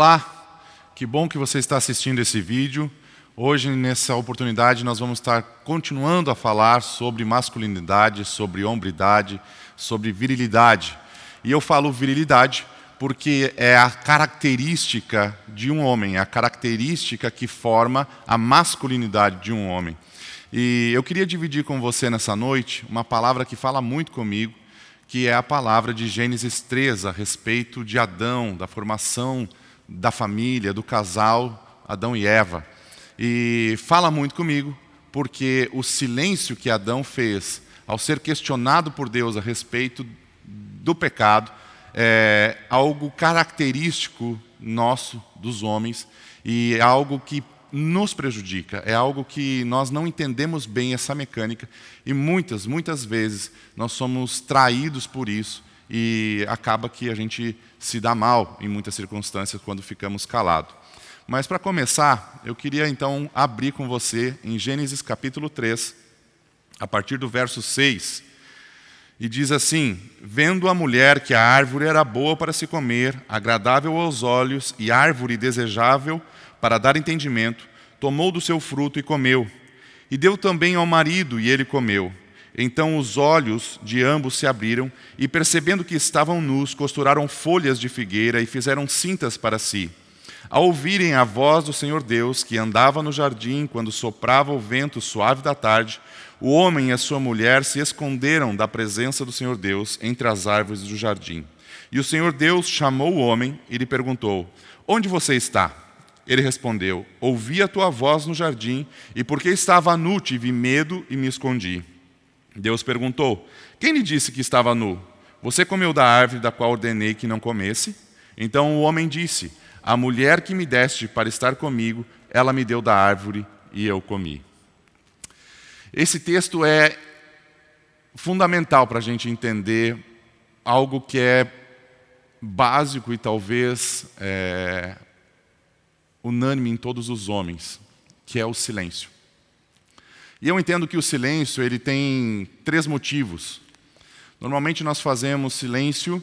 Olá, que bom que você está assistindo esse vídeo. Hoje, nessa oportunidade, nós vamos estar continuando a falar sobre masculinidade, sobre hombridade, sobre virilidade. E eu falo virilidade porque é a característica de um homem, é a característica que forma a masculinidade de um homem. E eu queria dividir com você nessa noite uma palavra que fala muito comigo, que é a palavra de Gênesis 3 a respeito de Adão, da formação da família, do casal Adão e Eva. E fala muito comigo, porque o silêncio que Adão fez ao ser questionado por Deus a respeito do pecado é algo característico nosso, dos homens, e é algo que nos prejudica, é algo que nós não entendemos bem essa mecânica e muitas, muitas vezes nós somos traídos por isso e acaba que a gente se dá mal em muitas circunstâncias quando ficamos calados. Mas para começar, eu queria então abrir com você em Gênesis capítulo 3, a partir do verso 6, e diz assim, Vendo a mulher que a árvore era boa para se comer, agradável aos olhos e árvore desejável para dar entendimento, tomou do seu fruto e comeu. E deu também ao marido, e ele comeu. Então os olhos de ambos se abriram, e percebendo que estavam nus, costuraram folhas de figueira e fizeram cintas para si. Ao ouvirem a voz do Senhor Deus, que andava no jardim quando soprava o vento suave da tarde, o homem e a sua mulher se esconderam da presença do Senhor Deus entre as árvores do jardim. E o Senhor Deus chamou o homem e lhe perguntou, Onde você está? Ele respondeu, ouvi a tua voz no jardim, e porque estava nu tive medo e me escondi. Deus perguntou, quem lhe disse que estava nu? Você comeu da árvore da qual ordenei que não comesse? Então o homem disse, a mulher que me deste para estar comigo, ela me deu da árvore e eu comi. Esse texto é fundamental para a gente entender algo que é básico e talvez é, unânime em todos os homens, que é o silêncio. E eu entendo que o silêncio ele tem três motivos. Normalmente nós fazemos silêncio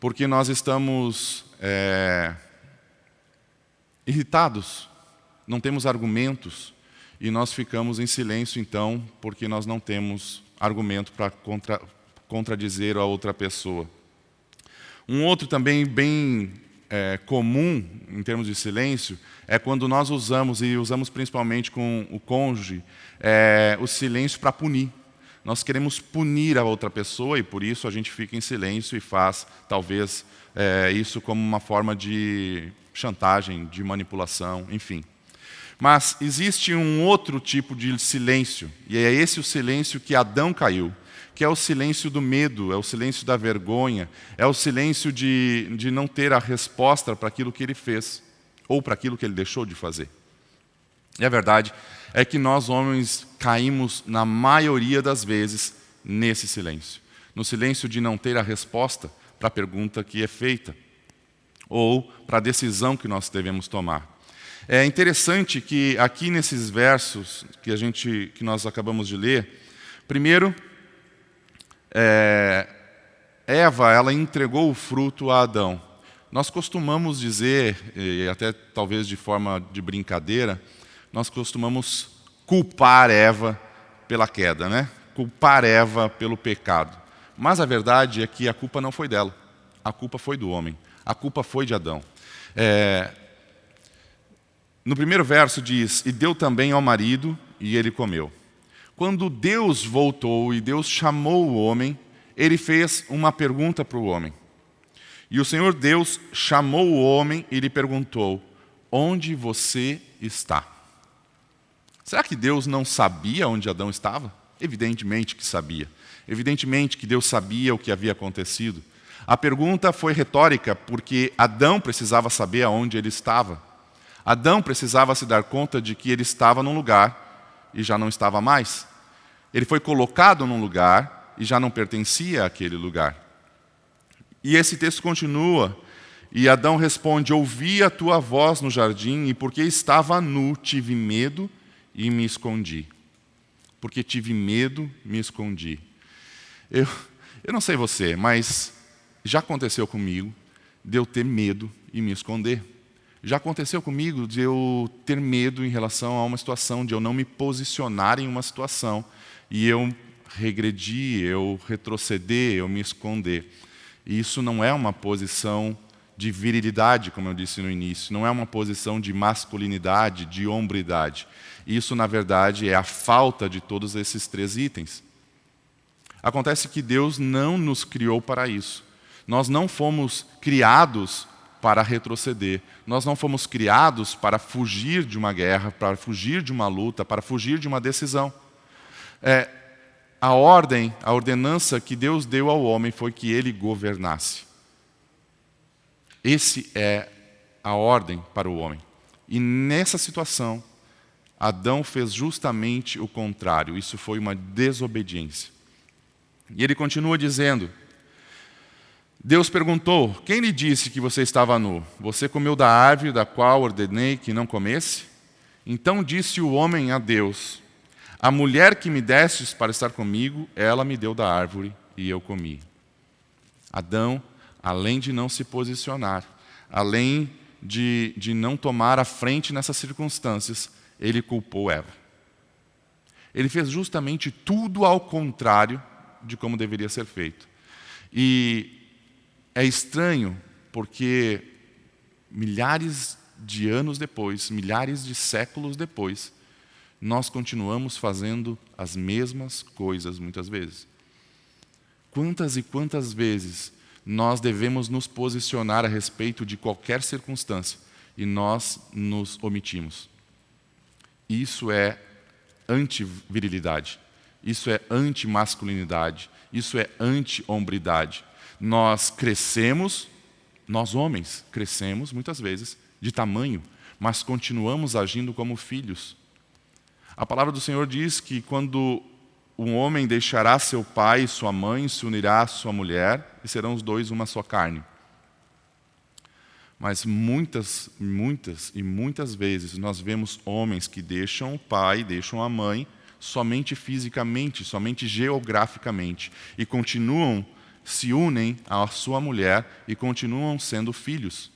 porque nós estamos é, irritados, não temos argumentos, e nós ficamos em silêncio então porque nós não temos argumento para contra, contradizer a outra pessoa. Um outro também bem é, comum, em termos de silêncio, é quando nós usamos, e usamos principalmente com o cônjuge, é, o silêncio para punir. Nós queremos punir a outra pessoa e por isso a gente fica em silêncio e faz, talvez, é, isso como uma forma de chantagem, de manipulação, enfim. Mas existe um outro tipo de silêncio, e é esse o silêncio que Adão caiu que é o silêncio do medo, é o silêncio da vergonha, é o silêncio de, de não ter a resposta para aquilo que ele fez, ou para aquilo que ele deixou de fazer. E a verdade é que nós homens caímos, na maioria das vezes, nesse silêncio. No silêncio de não ter a resposta para a pergunta que é feita, ou para a decisão que nós devemos tomar. É interessante que aqui nesses versos que, a gente, que nós acabamos de ler, primeiro, é, Eva ela entregou o fruto a Adão. Nós costumamos dizer, e até talvez de forma de brincadeira, nós costumamos culpar Eva pela queda, né? culpar Eva pelo pecado. Mas a verdade é que a culpa não foi dela, a culpa foi do homem, a culpa foi de Adão. É, no primeiro verso diz, e deu também ao marido, e ele comeu. Quando Deus voltou e Deus chamou o homem, ele fez uma pergunta para o homem. E o Senhor Deus chamou o homem e lhe perguntou, onde você está? Será que Deus não sabia onde Adão estava? Evidentemente que sabia. Evidentemente que Deus sabia o que havia acontecido. A pergunta foi retórica, porque Adão precisava saber aonde ele estava. Adão precisava se dar conta de que ele estava num lugar e já não estava mais. Ele foi colocado num lugar e já não pertencia àquele lugar. E esse texto continua, e Adão responde, ouvi a tua voz no jardim, e porque estava nu, tive medo e me escondi. Porque tive medo, me escondi. Eu, eu não sei você, mas já aconteceu comigo de eu ter medo e me esconder. Já aconteceu comigo de eu ter medo em relação a uma situação, de eu não me posicionar em uma situação e eu regredir, eu retroceder, eu me esconder. E isso não é uma posição de virilidade, como eu disse no início, não é uma posição de masculinidade, de hombridade. Isso, na verdade, é a falta de todos esses três itens. Acontece que Deus não nos criou para isso. Nós não fomos criados para retroceder. Nós não fomos criados para fugir de uma guerra, para fugir de uma luta, para fugir de uma decisão. É, a ordem, a ordenança que Deus deu ao homem foi que ele governasse. Esse é a ordem para o homem. E nessa situação, Adão fez justamente o contrário. Isso foi uma desobediência. E ele continua dizendo, Deus perguntou, quem lhe disse que você estava nu? Você comeu da árvore da qual ordenei que não comesse? Então disse o homem a Deus, a mulher que me destes para estar comigo, ela me deu da árvore e eu comi. Adão, além de não se posicionar, além de, de não tomar a frente nessas circunstâncias, ele culpou Eva. Ele fez justamente tudo ao contrário de como deveria ser feito. E é estranho porque milhares de anos depois, milhares de séculos depois, nós continuamos fazendo as mesmas coisas muitas vezes. Quantas e quantas vezes nós devemos nos posicionar a respeito de qualquer circunstância e nós nos omitimos? Isso é anti-virilidade, isso é anti-masculinidade, isso é anti-hombridade nós crescemos, nós homens crescemos muitas vezes de tamanho, mas continuamos agindo como filhos. A palavra do Senhor diz que quando um homem deixará seu pai e sua mãe, se unirá à sua mulher, e serão os dois uma só carne. Mas muitas, muitas e muitas vezes nós vemos homens que deixam o pai, deixam a mãe, somente fisicamente, somente geograficamente, e continuam se unem à sua mulher e continuam sendo filhos.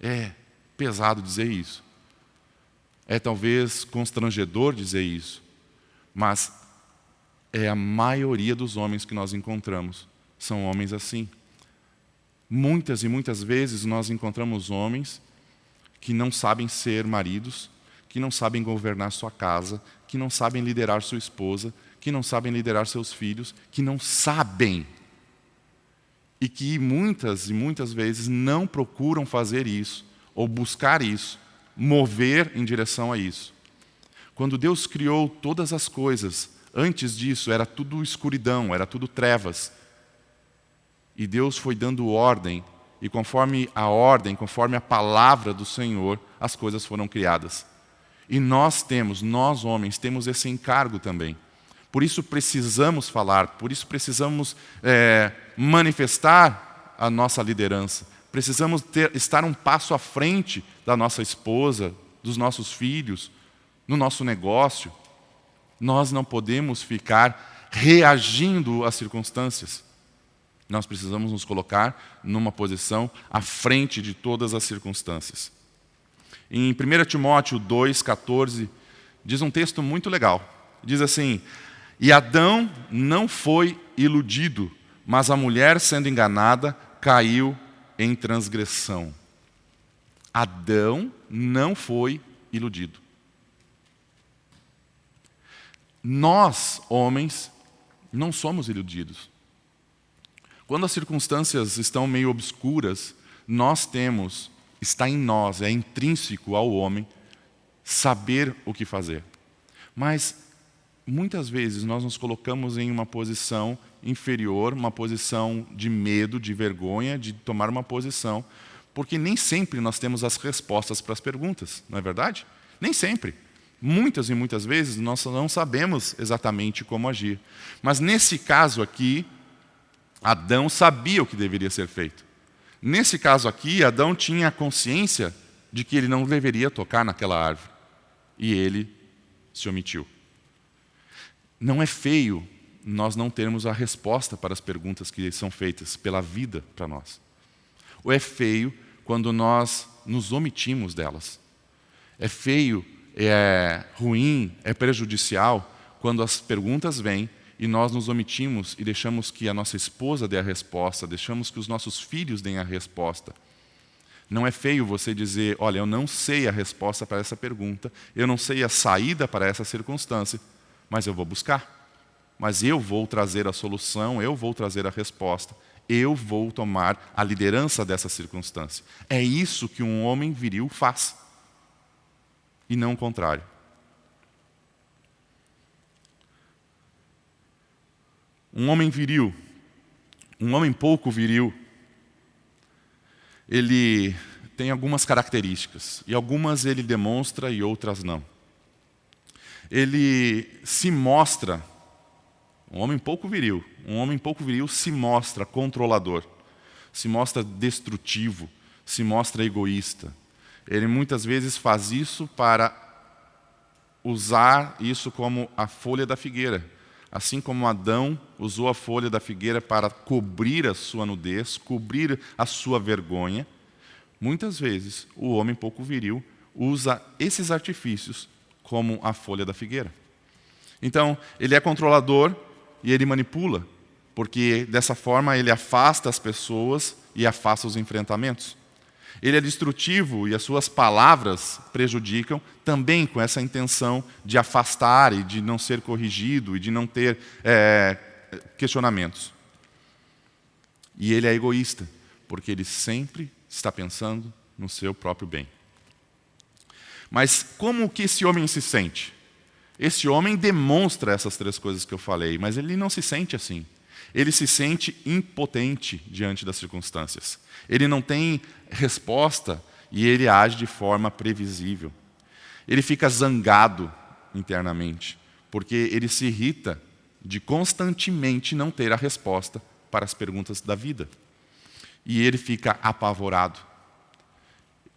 É pesado dizer isso. É talvez constrangedor dizer isso. Mas é a maioria dos homens que nós encontramos. São homens assim. Muitas e muitas vezes nós encontramos homens que não sabem ser maridos, que não sabem governar sua casa, que não sabem liderar sua esposa, que não sabem liderar seus filhos, que não sabem. E que muitas e muitas vezes não procuram fazer isso, ou buscar isso, mover em direção a isso. Quando Deus criou todas as coisas, antes disso era tudo escuridão, era tudo trevas. E Deus foi dando ordem, e conforme a ordem, conforme a palavra do Senhor, as coisas foram criadas. E nós temos, nós homens, temos esse encargo também por isso precisamos falar, por isso precisamos é, manifestar a nossa liderança. Precisamos ter, estar um passo à frente da nossa esposa, dos nossos filhos, no nosso negócio. Nós não podemos ficar reagindo às circunstâncias. Nós precisamos nos colocar numa posição à frente de todas as circunstâncias. Em 1 Timóteo 2,14, diz um texto muito legal. Diz assim, e Adão não foi iludido, mas a mulher, sendo enganada, caiu em transgressão. Adão não foi iludido. Nós, homens, não somos iludidos. Quando as circunstâncias estão meio obscuras, nós temos, está em nós, é intrínseco ao homem, saber o que fazer. Mas muitas vezes nós nos colocamos em uma posição inferior, uma posição de medo, de vergonha, de tomar uma posição, porque nem sempre nós temos as respostas para as perguntas, não é verdade? Nem sempre. Muitas e muitas vezes nós não sabemos exatamente como agir. Mas nesse caso aqui, Adão sabia o que deveria ser feito. Nesse caso aqui, Adão tinha a consciência de que ele não deveria tocar naquela árvore. E ele se omitiu. Não é feio nós não termos a resposta para as perguntas que são feitas pela vida para nós. Ou é feio quando nós nos omitimos delas. É feio, é ruim, é prejudicial quando as perguntas vêm e nós nos omitimos e deixamos que a nossa esposa dê a resposta, deixamos que os nossos filhos deem a resposta. Não é feio você dizer, olha, eu não sei a resposta para essa pergunta, eu não sei a saída para essa circunstância, mas eu vou buscar. Mas eu vou trazer a solução, eu vou trazer a resposta, eu vou tomar a liderança dessa circunstância. É isso que um homem viril faz, e não o contrário. Um homem viril, um homem pouco viril, ele tem algumas características, e algumas ele demonstra e outras não. Ele se mostra, um homem pouco viril, um homem pouco viril se mostra controlador, se mostra destrutivo, se mostra egoísta. Ele muitas vezes faz isso para usar isso como a folha da figueira, Assim como Adão usou a folha da figueira para cobrir a sua nudez, cobrir a sua vergonha, muitas vezes o homem pouco viril usa esses artifícios como a folha da figueira. Então, ele é controlador e ele manipula, porque dessa forma ele afasta as pessoas e afasta os enfrentamentos. Ele é destrutivo e as suas palavras prejudicam também com essa intenção de afastar e de não ser corrigido e de não ter é, questionamentos. E ele é egoísta, porque ele sempre está pensando no seu próprio bem. Mas como que esse homem se sente? Esse homem demonstra essas três coisas que eu falei, mas ele não se sente assim. Ele se sente impotente diante das circunstâncias. Ele não tem resposta e ele age de forma previsível. Ele fica zangado internamente, porque ele se irrita de constantemente não ter a resposta para as perguntas da vida. E ele fica apavorado.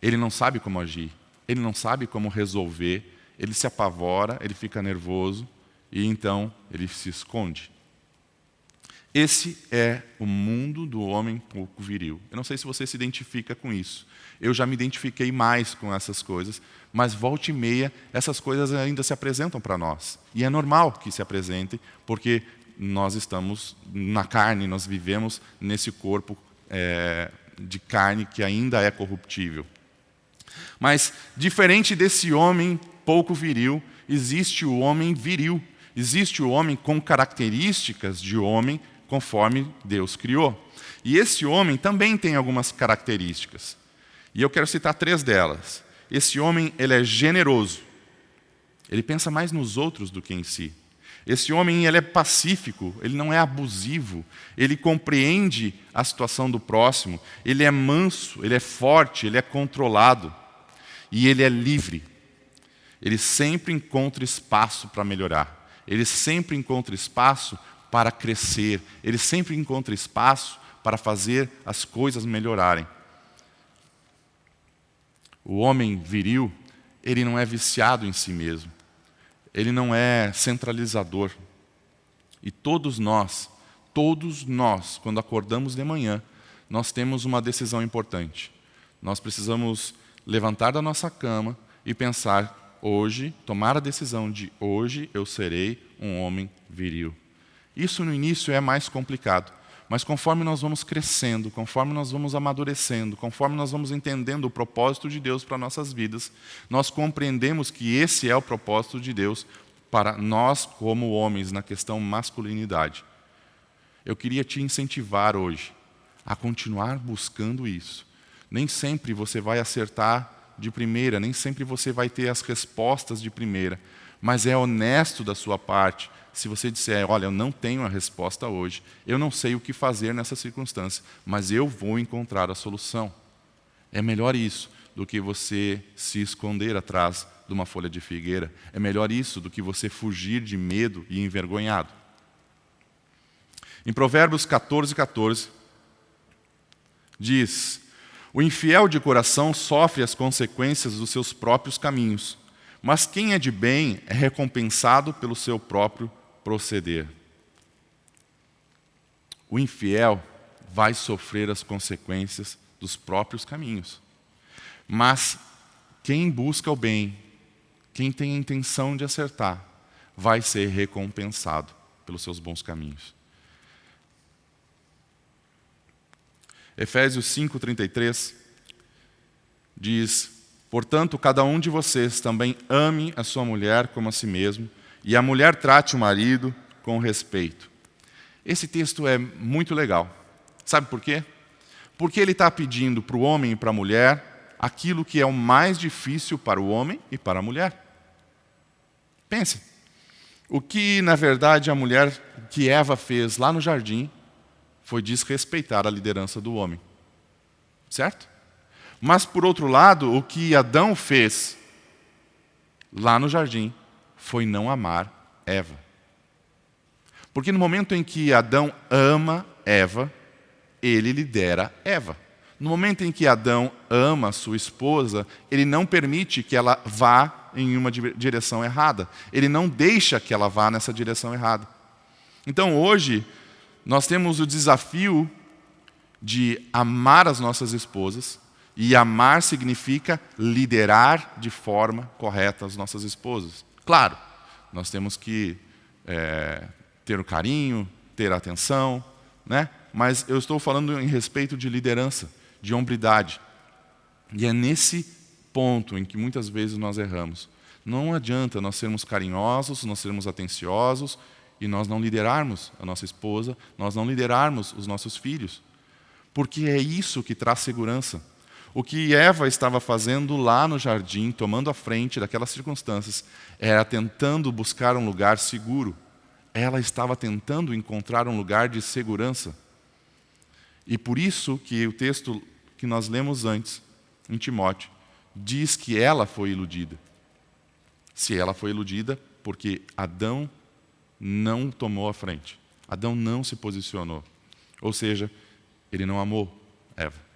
Ele não sabe como agir, ele não sabe como resolver, ele se apavora, ele fica nervoso e então ele se esconde. Esse é o mundo do homem pouco viril. Eu não sei se você se identifica com isso. Eu já me identifiquei mais com essas coisas, mas volta e meia essas coisas ainda se apresentam para nós. E é normal que se apresentem, porque nós estamos na carne, nós vivemos nesse corpo é, de carne que ainda é corruptível. Mas, diferente desse homem pouco viril, existe o homem viril. Existe o homem com características de homem conforme Deus criou. E esse homem também tem algumas características. E eu quero citar três delas. Esse homem ele é generoso. Ele pensa mais nos outros do que em si. Esse homem ele é pacífico, ele não é abusivo, ele compreende a situação do próximo, ele é manso, ele é forte, ele é controlado e ele é livre. Ele sempre encontra espaço para melhorar, ele sempre encontra espaço para crescer, ele sempre encontra espaço para fazer as coisas melhorarem. O homem viril, ele não é viciado em si mesmo, ele não é centralizador. E todos nós, todos nós, quando acordamos de manhã, nós temos uma decisão importante. Nós precisamos levantar da nossa cama e pensar, hoje, tomar a decisão de hoje eu serei um homem viril. Isso no início é mais complicado, mas conforme nós vamos crescendo, conforme nós vamos amadurecendo, conforme nós vamos entendendo o propósito de Deus para nossas vidas, nós compreendemos que esse é o propósito de Deus para nós como homens na questão masculinidade. Eu queria te incentivar hoje a continuar buscando isso. Nem sempre você vai acertar de primeira, nem sempre você vai ter as respostas de primeira, mas é honesto da sua parte se você disser, olha, eu não tenho a resposta hoje, eu não sei o que fazer nessa circunstância, mas eu vou encontrar a solução. É melhor isso do que você se esconder atrás de uma folha de figueira. É melhor isso do que você fugir de medo e envergonhado. Em Provérbios 14, 14, diz, o infiel de coração sofre as consequências dos seus próprios caminhos, mas quem é de bem é recompensado pelo seu próprio proceder. O infiel vai sofrer as consequências dos próprios caminhos. Mas quem busca o bem, quem tem a intenção de acertar, vai ser recompensado pelos seus bons caminhos. Efésios 5:33 diz: Portanto, cada um de vocês também ame a sua mulher como a si mesmo, e a mulher trate o marido com respeito. Esse texto é muito legal. Sabe por quê? Porque ele está pedindo para o homem e para a mulher aquilo que é o mais difícil para o homem e para a mulher. Pense. O que, na verdade, a mulher que Eva fez lá no jardim foi desrespeitar a liderança do homem. Certo? Mas, por outro lado, o que Adão fez lá no jardim foi não amar Eva. Porque no momento em que Adão ama Eva, ele lidera Eva. No momento em que Adão ama sua esposa, ele não permite que ela vá em uma direção errada. Ele não deixa que ela vá nessa direção errada. Então hoje, nós temos o desafio de amar as nossas esposas, e amar significa liderar de forma correta as nossas esposas. Claro, nós temos que é, ter o carinho, ter a atenção, né? mas eu estou falando em respeito de liderança, de hombridade. E é nesse ponto em que muitas vezes nós erramos. Não adianta nós sermos carinhosos, nós sermos atenciosos e nós não liderarmos a nossa esposa, nós não liderarmos os nossos filhos. Porque é isso que traz segurança. O que Eva estava fazendo lá no jardim, tomando a frente daquelas circunstâncias, era tentando buscar um lugar seguro. Ela estava tentando encontrar um lugar de segurança. E por isso que o texto que nós lemos antes, em Timóteo, diz que ela foi iludida. Se ela foi iludida, porque Adão não tomou a frente. Adão não se posicionou. Ou seja, ele não amou Eva.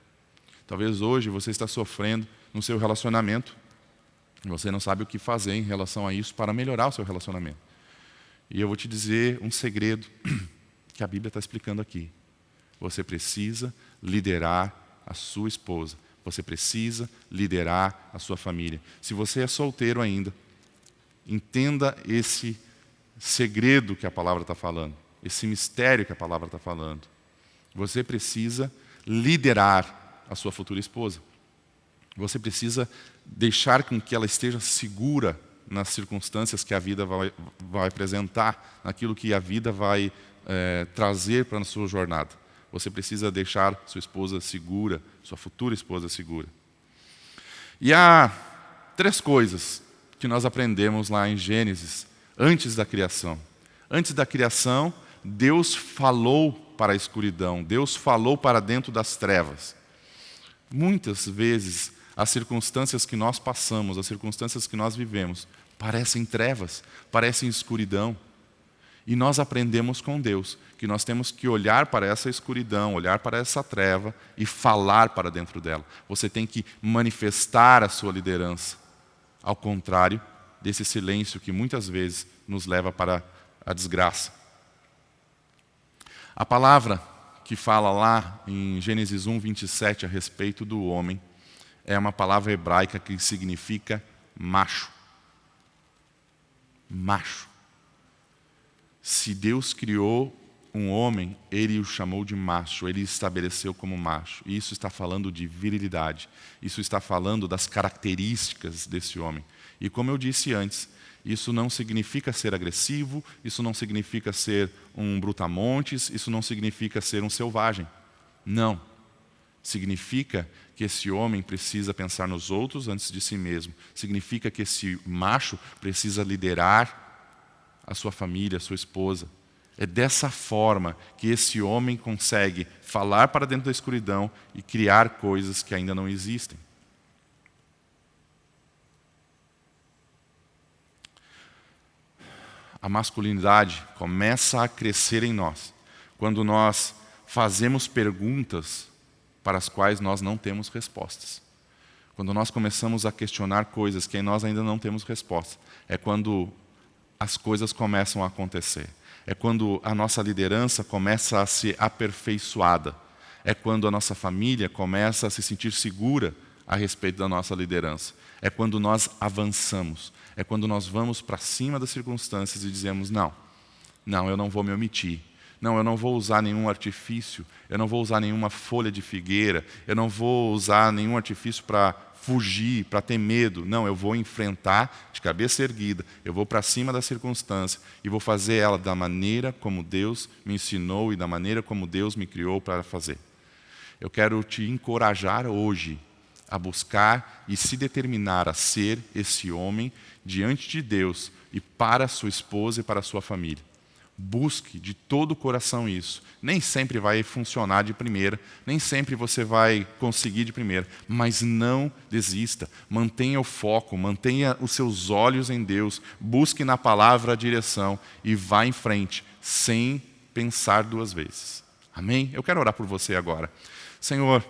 Talvez hoje você está sofrendo no seu relacionamento. e Você não sabe o que fazer em relação a isso para melhorar o seu relacionamento. E eu vou te dizer um segredo que a Bíblia está explicando aqui. Você precisa liderar a sua esposa. Você precisa liderar a sua família. Se você é solteiro ainda, entenda esse segredo que a palavra está falando, esse mistério que a palavra está falando. Você precisa liderar a sua futura esposa. Você precisa deixar com que ela esteja segura nas circunstâncias que a vida vai, vai apresentar, naquilo que a vida vai é, trazer para a sua jornada. Você precisa deixar sua esposa segura, sua futura esposa segura. E há três coisas que nós aprendemos lá em Gênesis, antes da criação. Antes da criação, Deus falou para a escuridão, Deus falou para dentro das trevas. Muitas vezes, as circunstâncias que nós passamos, as circunstâncias que nós vivemos, parecem trevas, parecem escuridão. E nós aprendemos com Deus que nós temos que olhar para essa escuridão, olhar para essa treva e falar para dentro dela. Você tem que manifestar a sua liderança. Ao contrário desse silêncio que muitas vezes nos leva para a desgraça. A palavra que fala lá em Gênesis 1, 27 a respeito do homem, é uma palavra hebraica que significa macho. Macho. Se Deus criou um homem, ele o chamou de macho, ele estabeleceu como macho. E isso está falando de virilidade, isso está falando das características desse homem. E como eu disse antes, isso não significa ser agressivo, isso não significa ser um brutamontes, isso não significa ser um selvagem. Não. Significa que esse homem precisa pensar nos outros antes de si mesmo. Significa que esse macho precisa liderar a sua família, a sua esposa. É dessa forma que esse homem consegue falar para dentro da escuridão e criar coisas que ainda não existem. A masculinidade começa a crescer em nós quando nós fazemos perguntas para as quais nós não temos respostas. Quando nós começamos a questionar coisas que nós ainda não temos resposta, é quando as coisas começam a acontecer. É quando a nossa liderança começa a ser aperfeiçoada. É quando a nossa família começa a se sentir segura a respeito da nossa liderança. É quando nós avançamos. É quando nós vamos para cima das circunstâncias e dizemos: não, não, eu não vou me omitir. Não, eu não vou usar nenhum artifício, eu não vou usar nenhuma folha de figueira, eu não vou usar nenhum artifício para fugir, para ter medo. Não, eu vou enfrentar de cabeça erguida, eu vou para cima da circunstância e vou fazer ela da maneira como Deus me ensinou e da maneira como Deus me criou para fazer. Eu quero te encorajar hoje a buscar e se determinar a ser esse homem diante de Deus e para sua esposa e para sua família. Busque de todo o coração isso. Nem sempre vai funcionar de primeira, nem sempre você vai conseguir de primeira, mas não desista. Mantenha o foco, mantenha os seus olhos em Deus, busque na palavra a direção e vá em frente, sem pensar duas vezes. Amém? Eu quero orar por você agora. Senhor,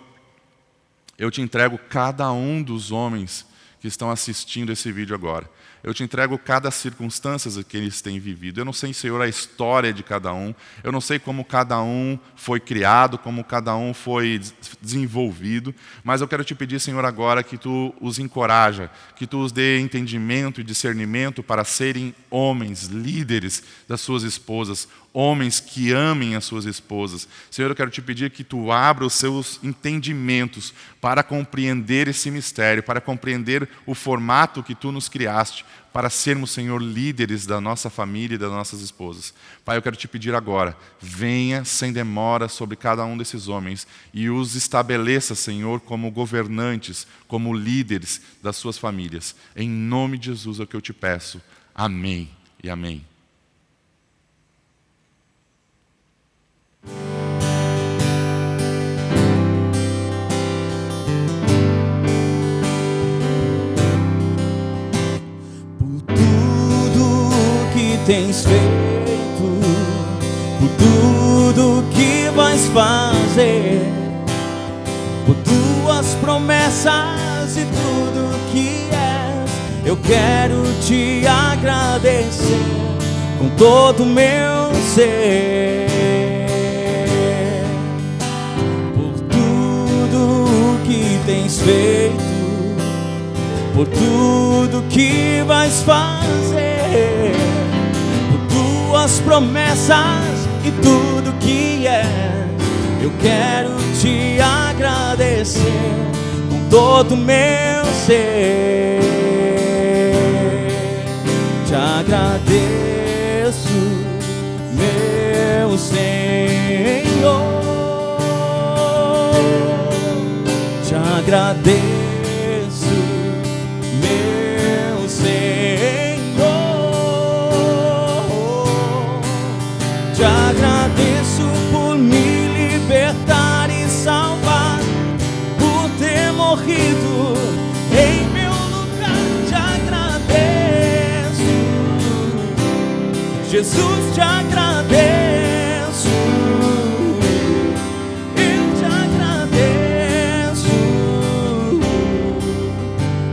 eu te entrego cada um dos homens que estão assistindo esse vídeo agora. Eu te entrego cada circunstância que eles têm vivido. Eu não sei, Senhor, a história de cada um. Eu não sei como cada um foi criado, como cada um foi desenvolvido. Mas eu quero te pedir, Senhor, agora que Tu os encoraja, que Tu os dê entendimento e discernimento para serem homens, líderes das suas esposas, homens que amem as suas esposas. Senhor, eu quero te pedir que Tu abra os seus entendimentos para compreender esse mistério, para compreender o formato que Tu nos criaste, para sermos, Senhor, líderes da nossa família e das nossas esposas. Pai, eu quero te pedir agora, venha sem demora sobre cada um desses homens e os estabeleça, Senhor, como governantes, como líderes das suas famílias. Em nome de Jesus é o que eu te peço. Amém e amém. Tens feito, por tudo que vais fazer, por tuas promessas e tudo que és. Eu quero te agradecer com todo o meu ser. Por tudo que tens feito, por tudo que vais fazer tuas promessas e tudo que é. Eu quero te agradecer com todo o meu ser. Te agradeço, meu Senhor. Te agradeço. Jesus te agradeço, eu te agradeço,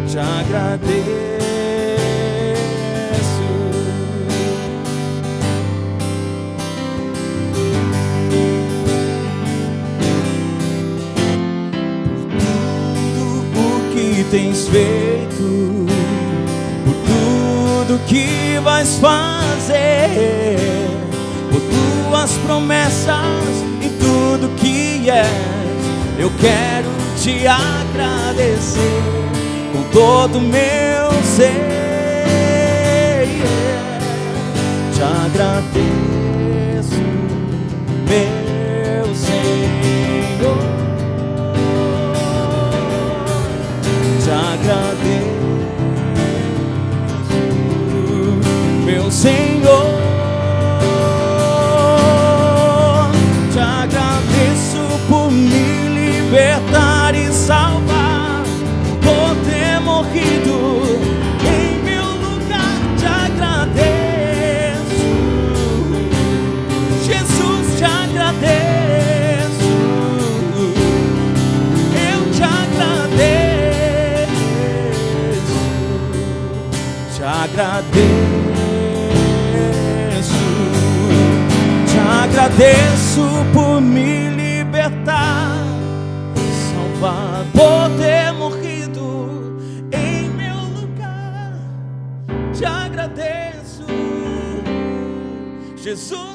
te agradeço. Tudo o que tens feito, te agradecer com todo o meu ser. Te agradeço, meu Senhor. Te agradeço. Senhor. Te agradeço. agradeço por me libertar Salvador, por ter morrido em meu lugar. Te agradeço, Jesus,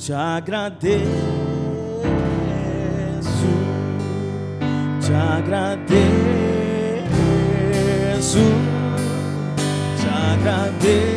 te agradeço, te agradeço, te agradeço.